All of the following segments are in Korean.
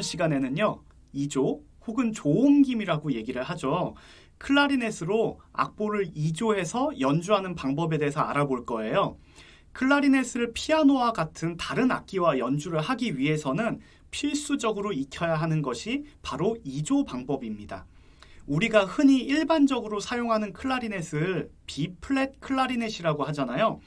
이번 시간에는요. 이조 혹은 조옮김이라고 얘기를 하죠. 클라리넷으로 악보를 이조해서 연주하는 방법에 대해서 알아볼 거예요. 클라리넷을 피아노와 같은 다른 악기와 연주를 하기 위해서는 필수적으로 익혀야 하는 것이 바로 이조 방법입니다. 우리가 흔히 일반적으로 사용하는 클라리넷을 B 플랫 클라리넷이라고 하잖아요.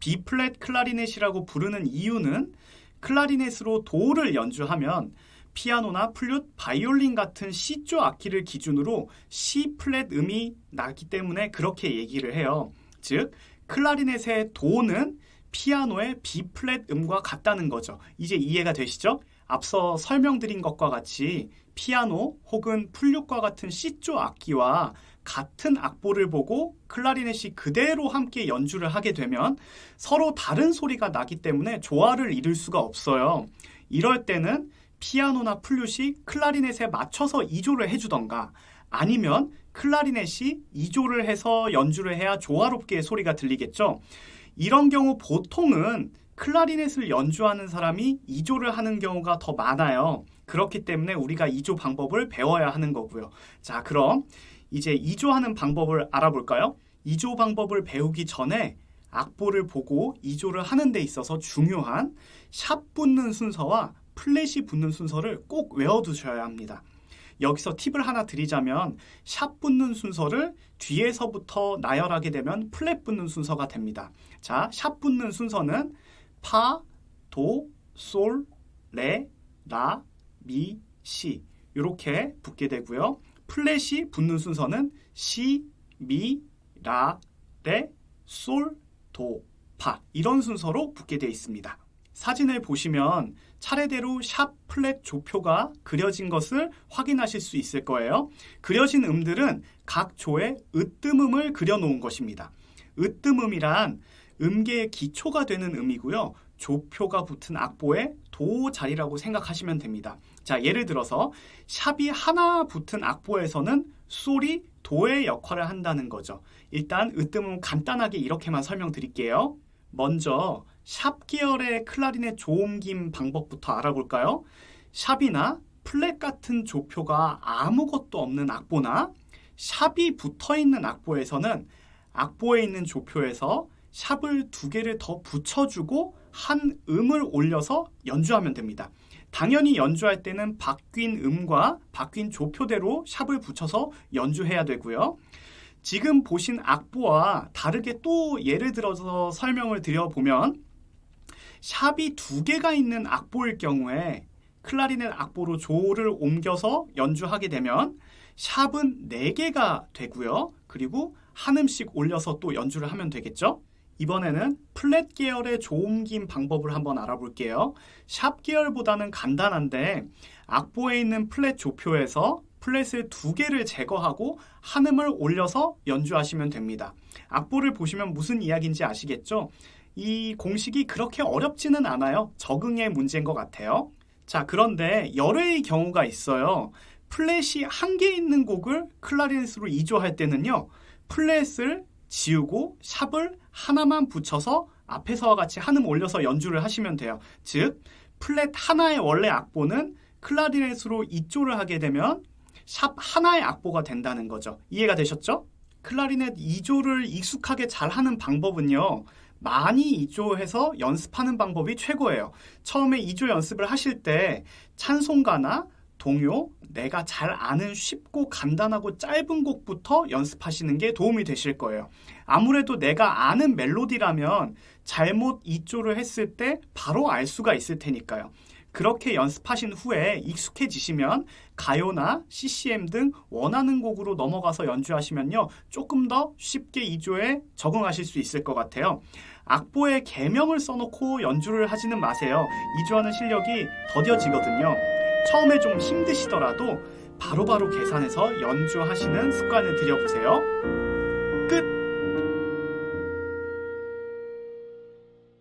B 플랫 클라리넷이라고 부르는 이유는 클라리넷으로 도를 연주하면 피아노나 플룻, 바이올린 같은 C조 악기를 기준으로 B 플랫 음이 나기 때문에 그렇게 얘기를 해요. 즉, 클라리넷의 도는 피아노의 B 플랫 음과 같다는 거죠. 이제 이해가 되시죠? 앞서 설명드린 것과 같이 피아노 혹은 플룻과 같은 C조 악기와 같은 악보를 보고 클라리넷이 그대로 함께 연주를 하게 되면 서로 다른 소리가 나기 때문에 조화를 이룰 수가 없어요. 이럴 때는 피아노나 플룻이 클라리넷에 맞춰서 2조를 해주던가 아니면 클라리넷이 2조를 해서 연주를 해야 조화롭게 소리가 들리겠죠. 이런 경우 보통은 클라리넷을 연주하는 사람이 2조를 하는 경우가 더 많아요. 그렇기 때문에 우리가 2조 방법을 배워야 하는 거고요. 자, 그럼 이제 2조 하는 방법을 알아볼까요? 이조 방법을 배우기 전에 악보를 보고 이조를 하는 데 있어서 중요한 샵 붙는 순서와 플랫이 붙는 순서를 꼭 외워두셔야 합니다. 여기서 팁을 하나 드리자면 샵 붙는 순서를 뒤에서부터 나열하게 되면 플랫 붙는 순서가 됩니다. 자, 샵 붙는 순서는 파, 도, 솔, 레, 라, 미, 시 이렇게 붙게 되고요. 플랫이 붙는 순서는 시, 미, 라, 레, 솔, 도, 파 이런 순서로 붙게 되어 있습니다. 사진을 보시면 차례대로 샵 플랫 조표가 그려진 것을 확인하실 수 있을 거예요. 그려진 음들은 각 조의 으뜸음을 그려놓은 것입니다. 으뜸음이란 음계의 기초가 되는 음이고요. 조표가 붙은 악보의 도 자리라고 생각하시면 됩니다. 자, 예를 들어서 샵이 하나 붙은 악보에서는 솔이 도의 역할을 한다는 거죠. 일단 으뜸음 간단하게 이렇게만 설명드릴게요. 먼저 샵 계열의 클라리넷 조음김 방법부터 알아볼까요? 샵이나 플랫 같은 조표가 아무것도 없는 악보나 샵이 붙어있는 악보에서는 악보에 있는 조표에서 샵을 두 개를 더 붙여주고 한 음을 올려서 연주하면 됩니다. 당연히 연주할 때는 바뀐 음과 바뀐 조표대로 샵을 붙여서 연주해야 되고요. 지금 보신 악보와 다르게 또 예를 들어서 설명을 드려보면 샵이 두 개가 있는 악보일 경우에 클라리넷 악보로 조를 옮겨서 연주하게 되면 샵은 네 개가 되고요. 그리고 한 음씩 올려서 또 연주를 하면 되겠죠. 이번에는 플랫 계열의 조옮김 방법을 한번 알아볼게요. 샵 계열보다는 간단한데 악보에 있는 플랫 조표에서 플랫을 두 개를 제거하고 한 음을 올려서 연주하시면 됩니다. 악보를 보시면 무슨 이야기인지 아시겠죠? 이 공식이 그렇게 어렵지는 않아요. 적응의 문제인 것 같아요. 자, 그런데 예외의 경우가 있어요. 플랫이 한 개 있는 곡을 클라리넷으로 이조할 때는요. 플랫을 지우고 샵을 하나만 붙여서 앞에서와 같이 한음 올려서 연주를 하시면 돼요. 즉, 플랫 하나의 원래 악보는 클라리넷으로 2조를 하게 되면 샵 하나의 악보가 된다는 거죠. 이해가 되셨죠? 클라리넷 2조를 익숙하게 잘 하는 방법은요. 많이 2조해서 연습하는 방법이 최고예요. 처음에 2조 연습을 하실 때 찬송가나 동요, 내가 잘 아는 쉽고 간단하고 짧은 곡부터 연습하시는 게 도움이 되실 거예요. 아무래도 내가 아는 멜로디라면 잘못 2조를 했을 때 바로 알 수가 있을 테니까요. 그렇게 연습하신 후에 익숙해지시면 가요나 CCM 등 원하는 곡으로 넘어가서 연주하시면요. 조금 더 쉽게 2조에 적응하실 수 있을 것 같아요. 악보에 개명을 써놓고 연주를 하지는 마세요. 2조하는 실력이 더뎌지거든요. 처음에 좀 힘드시더라도 바로바로 바로 계산해서 연주하시는 습관을 들여보세요.